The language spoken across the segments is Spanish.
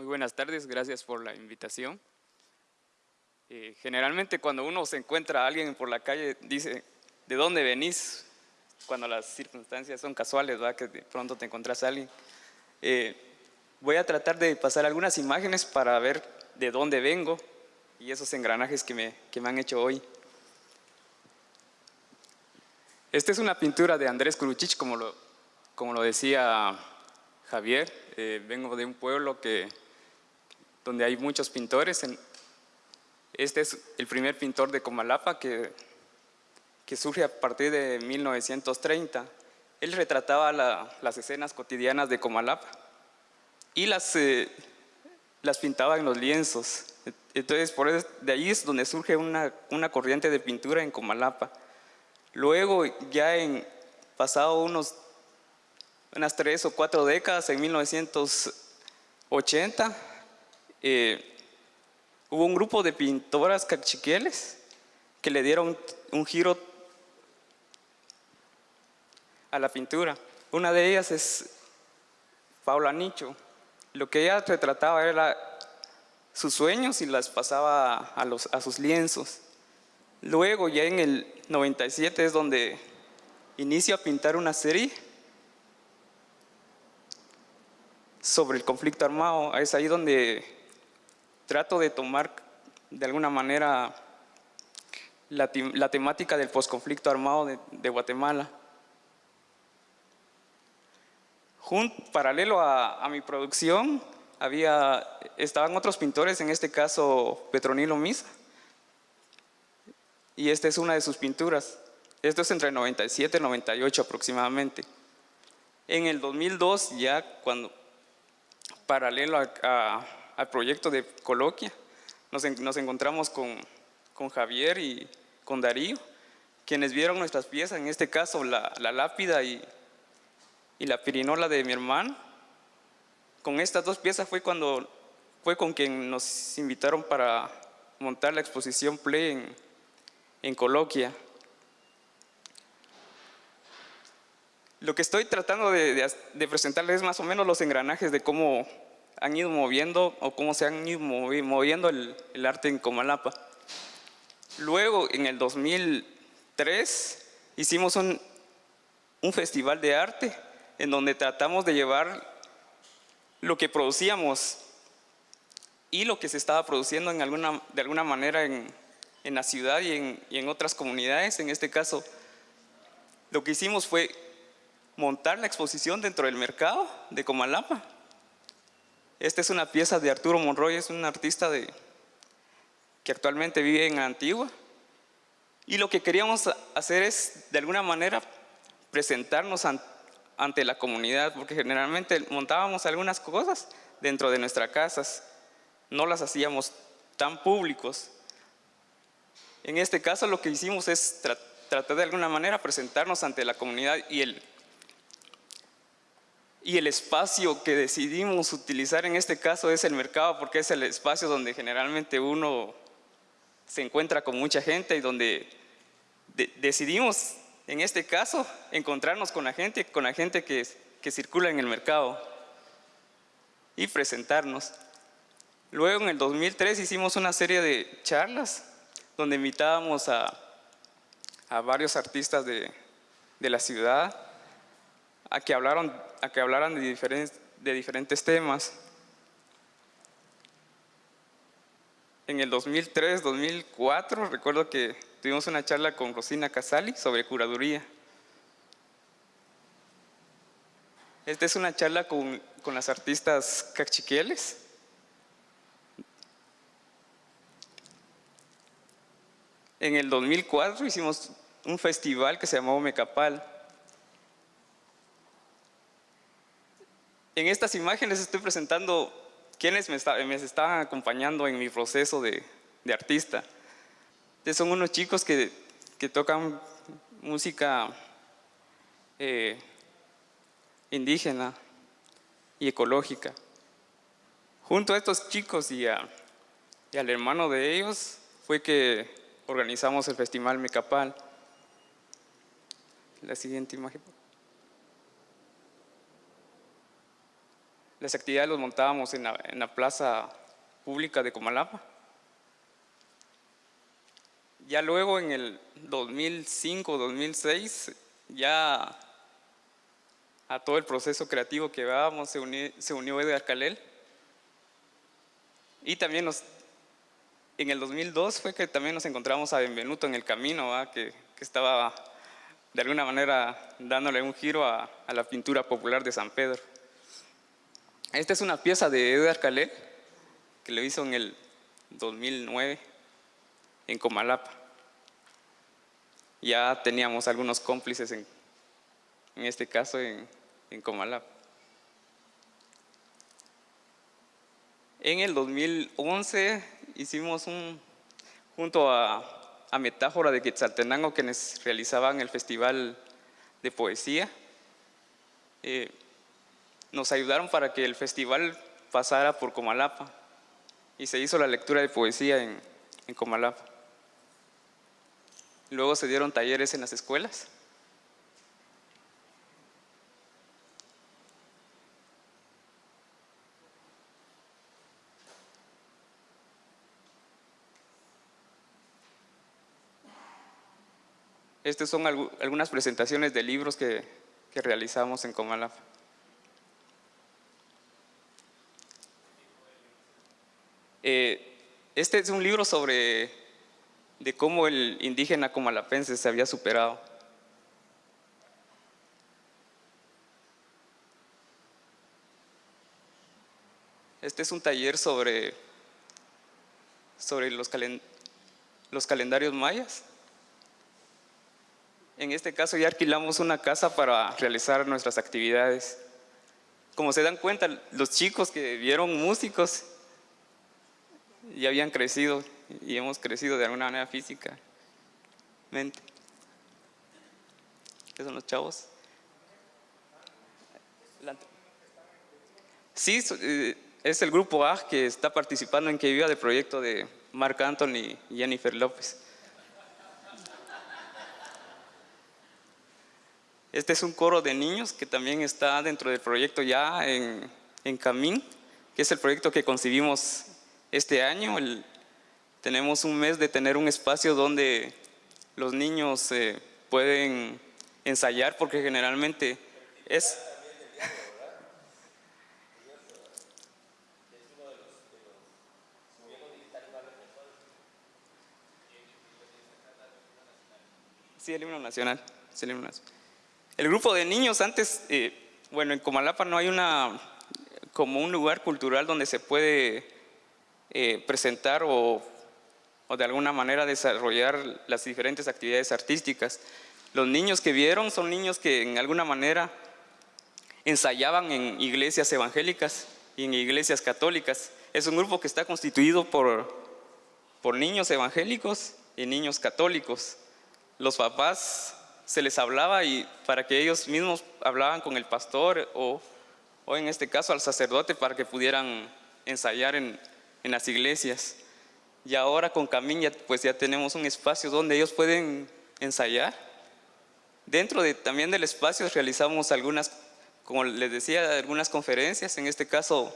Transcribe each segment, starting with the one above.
Muy buenas tardes, gracias por la invitación. Eh, generalmente cuando uno se encuentra a alguien por la calle, dice, ¿de dónde venís? Cuando las circunstancias son casuales, ¿verdad? que de pronto te encuentras a alguien. Eh, voy a tratar de pasar algunas imágenes para ver de dónde vengo y esos engranajes que me, que me han hecho hoy. Esta es una pintura de Andrés Kuruchich, como lo, como lo decía Javier. Eh, vengo de un pueblo que, donde hay muchos pintores. Este es el primer pintor de Comalapa que, que surge a partir de 1930. Él retrataba las escenas cotidianas de Comalapa y las, eh, las pintaba en los lienzos. Entonces, por eso, de ahí es donde surge una, una corriente de pintura en Comalapa. Luego, ya en pasado unos, unas tres o cuatro décadas, en 1980, eh, hubo un grupo de pintoras cachiqueles que le dieron un giro a la pintura. Una de ellas es Paula Nicho. Lo que ella retrataba era sus sueños y las pasaba a, a sus lienzos. Luego, ya en el 97 es donde inicio a pintar una serie sobre el conflicto armado. Es ahí donde trato de tomar de alguna manera la, temática del posconflicto armado de, Guatemala. paralelo a, a, mi producción, había, estaban otros pintores, en este caso Petronilo Misa, y esta es una de sus pinturas. Esto es entre 97 y 98 aproximadamente. En el 2002, ya cuando, paralelo al proyecto de Coloquia, nos, nos encontramos con, con, Javier y con Darío, quienes vieron nuestras piezas, en este caso la, la lápida y, y la pirinola de mi hermano. Con estas dos piezas fue cuando fue con quien nos invitaron para montar la exposición Play en, en coloquia. Lo que estoy tratando de, presentarles es más o menos los engranajes de cómo han ido moviendo o cómo se han ido moviendo el, arte en Comalapa. Luego, en el 2003, hicimos un, un festival de arte en donde tratamos de llevar lo que producíamos y lo que se estaba produciendo en alguna, de alguna manera en, en la ciudad y en, y en otras comunidades. En este caso, lo que hicimos fue montar la exposición dentro del mercado de Comalapa. Esta es una pieza de Arturo Monroy, es un artista que actualmente vive en Antigua. Y lo que queríamos hacer es, de alguna manera, presentarnos ante la comunidad, porque generalmente montábamos algunas cosas dentro de nuestras casas, no las hacíamos tan públicos. En este caso lo que hicimos es tratar de alguna manera presentarnos ante la comunidad y el, y el espacio que decidimos utilizar en este caso es el mercado porque es el espacio donde generalmente uno se encuentra con mucha gente y donde decidimos en este caso encontrarnos con la gente, con la gente que, circula en el mercado y presentarnos. Luego en el 2003 hicimos una serie de charlas donde invitábamos a, a varios artistas de, de, la ciudad a que hablaran, a que hablaran de, diferentes, temas. En el 2003, 2004, recuerdo que tuvimos una charla con Rosina Casali sobre curaduría. Esta es una charla con, con las artistas cachiquieles En el 2004 hicimos un festival que se llamó Mecapal. En estas imágenes estoy presentando quienes me, estaban acompañando en mi proceso de, artista. son unos chicos que, tocan música eh, indígena y ecológica. Junto a estos chicos y, y al hermano de ellos fue que organizamos el Festival Mecapal. La siguiente imagen. Las actividades los montábamos en la, plaza pública de Comalapa. Ya luego en el 2005-2006, ya a todo el proceso creativo que llevábamos se, unió, se unió Edgar Calel. Y también en el 2002 fue que también nos encontramos a Benvenuto en el camino, que, que, estaba de alguna manera dándole un giro a la pintura popular de San Pedro. Esta es una pieza de Edgar Calel que lo hizo en el 2009 en Comalapa ya teníamos algunos cómplices en, en este caso en, en Comalap. En el 2011 hicimos un, junto a, a Metáfora de Quetzaltenango, quienes realizaban el Festival de Poesía, eh, nos ayudaron para que el festival pasara por Comalapa y se hizo la lectura de poesía en, Comalapa. Luego se dieron talleres en las escuelas. Estas son algunas presentaciones de libros que realizamos en Comalapa. Eh, este es un libro sobre de cómo el indígena comalapense se había superado. Este es un taller sobre, sobre los, los calendarios mayas. En este caso ya alquilamos una casa para realizar nuestras actividades. Como se dan cuenta, los chicos que vieron músicos ya habían crecido y hemos crecido de alguna manera física. ¿Qué son los chavos? Sí, eh, es el grupo A que está participando en Que Viva del proyecto de Marc Anthony y Jennifer López. Este es un coro de niños que también está dentro del proyecto ya en, en Camín, que es el proyecto que concibimos este año, el, tenemos un mes de tener un espacio donde los niños eh, pueden ensayar porque generalmente es... Sí, el himno nacional. el, grupo de niños antes, eh, bueno, en Comalapa no hay una como un lugar cultural donde se puede eh, presentar o o de alguna manera desarrollar las diferentes actividades artísticas. Los niños que vieron son niños que en alguna manera ensayaban en iglesias evangélicas y en iglesias católicas. Es un grupo que está constituido por, por niños evangélicos y niños católicos. Los papás se les hablaba y para que ellos mismos hablaban con el pastor o, o en este caso al sacerdote para que pudieran ensayar en, en las iglesias. Y ahora con Camín ya, pues ya tenemos un espacio donde ellos pueden ensayar. Dentro de, también del espacio realizamos algunas, como les decía, algunas conferencias. En este caso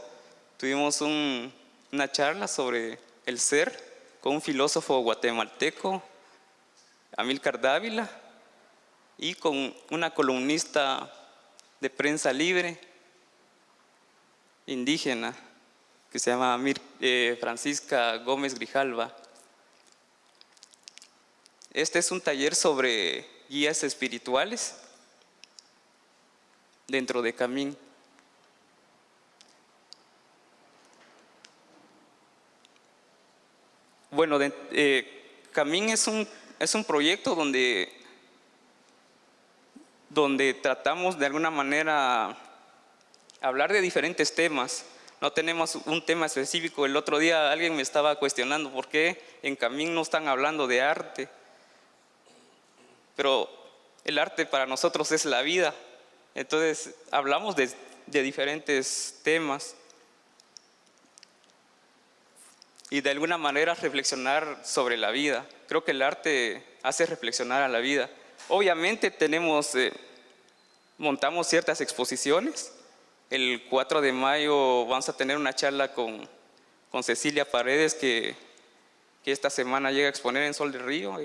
tuvimos una charla sobre el ser con un filósofo guatemalteco, Amilcar Dávila, y con una columnista de prensa libre indígena, que se llama eh, Francisca Gómez Grijalva. Este es un taller sobre guías espirituales dentro de Camín. Bueno, eh, Camín es un, es un proyecto donde, donde tratamos de alguna manera hablar de diferentes temas no tenemos un tema específico. El otro día alguien me estaba cuestionando por qué en Camín no están hablando de arte. Pero el arte para nosotros es la vida. Entonces hablamos de, diferentes temas y de alguna manera reflexionar sobre la vida. Creo que el arte hace reflexionar a la vida. Obviamente tenemos, eh, montamos ciertas exposiciones El 4 de mayo vamos a tener una charla con, Cecilia Paredes que, esta semana llega a exponer en Sol del Río.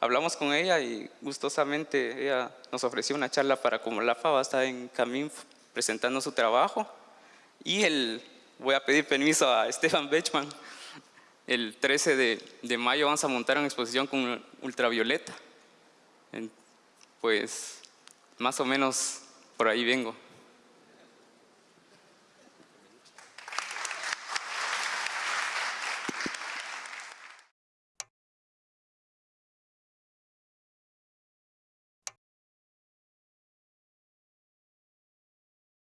Hablamos con ella y gustosamente ella nos ofreció una charla para Comolafa, va a estar en Camín presentando su trabajo. Y el, voy a pedir permiso a Stefan Bechman. El 13 de, de mayo vamos a montar una exposición con ultravioleta. Pues más o menos por ahí vengo.